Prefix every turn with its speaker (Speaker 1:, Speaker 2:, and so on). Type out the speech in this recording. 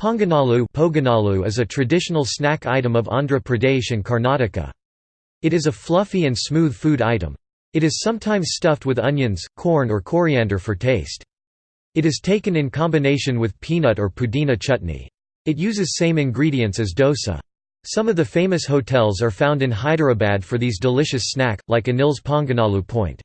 Speaker 1: Ponganalu is a traditional snack item of Andhra Pradesh and Karnataka. It is a fluffy and smooth food item. It is sometimes stuffed with onions, corn or coriander for taste. It is taken in combination with peanut or pudina chutney. It uses same ingredients as dosa. Some of the famous hotels are found in Hyderabad for these delicious snack, like Anil's Ponganalu Point.